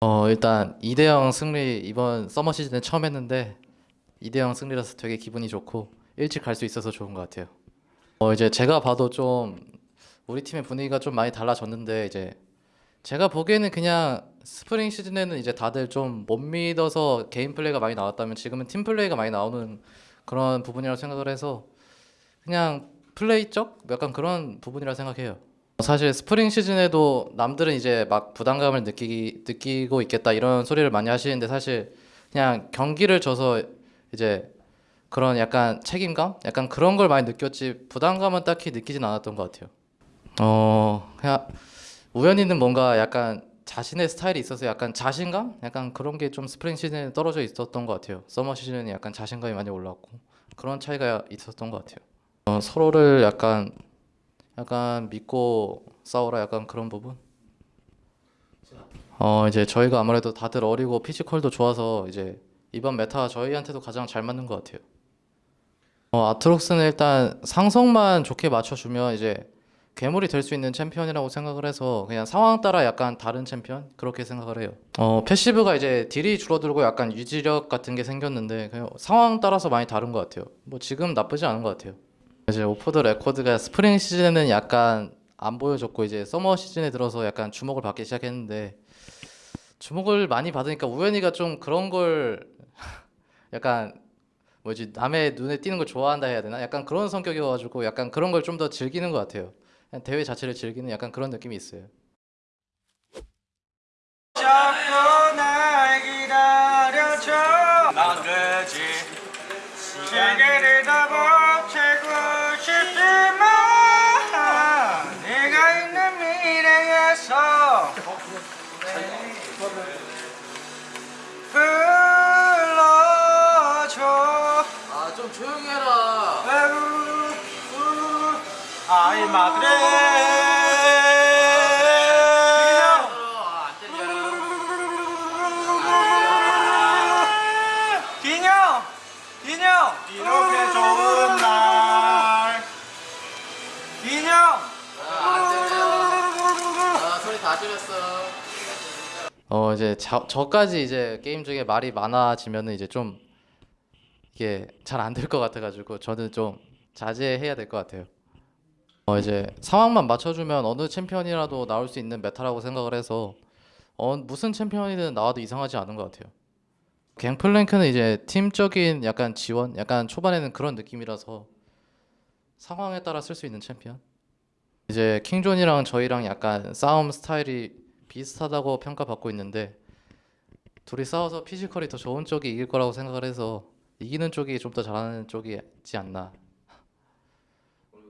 어 일단 2대0 승리 이번 서머 시즌에 처음 했는데 2대0 승리라서 되게 기분이 좋고 일찍 갈 수 있어서 좋은 것 같아요. 어 이제 제가 봐도 좀 우리 팀의 분위기가 좀 많이 달라졌는데 이제 제가 보기에는 그냥 스프링 시즌에는 이제 다들 좀 못 믿어서 개인 플레이가 많이 나왔다면 지금은 팀 플레이가 많이 나오는 그런 부분이라고 생각을 해서 그냥 플레이적 약간 그런 부분이라 생각해요. 사실 스프링 시즌에도 남들은 이제 막 부담감을 느끼기 느끼고 있겠다 이런 소리를 많이 하시는데 사실 그냥 경기를 져서 이제 그런 약간 책임감, 약간 그런 걸 많이 느꼈지 부담감은 딱히 느끼진 않았던 것 같아요. 어 그냥 우연히는 뭔가 약간 자신의 스타일이 있어서 약간 자신감, 약간 그런 게 좀 스프링 시즌에 떨어져 있었던 것 같아요. 서머 시즌에 약간 자신감이 많이 올라왔고 그런 차이가 있었던 것 같아요. 어, 서로를 약간 약간 믿고 싸우라 약간 그런 부분. 어 이제 저희가 아무래도 다들 어리고 physical도 좋아서 이제 이번 meta가 저희한테도 가장 잘 맞는 것 같아요. 어 아트록스는 일단 상성만 좋게 맞춰주면 이제 괴물이 될 수 있는 챔피언이라고 생각을 해서 그냥 상황 따라 약간 다른 챔피언 그렇게 생각을 해요. 어 passive가 이제 deal이 줄어들고 약간 유지력 같은 게 생겼는데 그냥 상황 따라서 많이 다른 것 같아요. 뭐 지금 나쁘지 않은 것 같아요. 이제 오포드 레코드가 스프링 시즌에는 약간 안 보여줬고 이제 서머 시즌에 들어서 약간 주목을 받기 시작했는데 주목을 많이 받으니까 우연히가 좀 그런 걸 약간 뭐지 남의 눈에 띄는 걸 좋아한다 해야 되나? 약간 그런 성격이어가지고 약간 그런 걸 좀 더 즐기는 것 같아요. 대회 자체를 즐기는 약간 그런 느낌이 있어요. 불러줘 아좀 조용히 해라. 아이 마드레! 이렇게 좋은 날 기념! 아 소리 다 줄였어. 어 이제 자, 저까지 이제 게임 중에 말이 많아지면은 이제 좀 이게 잘 안 될 것 같아가지고 저는 좀 자제해야 될 것 같아요. 어 이제 상황만 맞춰주면 어느 챔피언이라도 나올 수 있는 meta라고 생각을 해서 어 무슨 챔피언이든 나와도 이상하지 않은 것 같아요. 갱플랭크는 이제 팀적인 약간 지원, 약간 초반에는 그런 느낌이라서 상황에 따라 쓸 수 있는 챔피언. 이제 킹존이랑 저희랑 약간 싸움 스타일이 비슷하다고 평가받고 있는데 둘이 싸워서 피지컬이 더 좋은 쪽이 이길 거라고 생각을 해서 이기는 쪽이 좀 더 잘하는 쪽이지 않나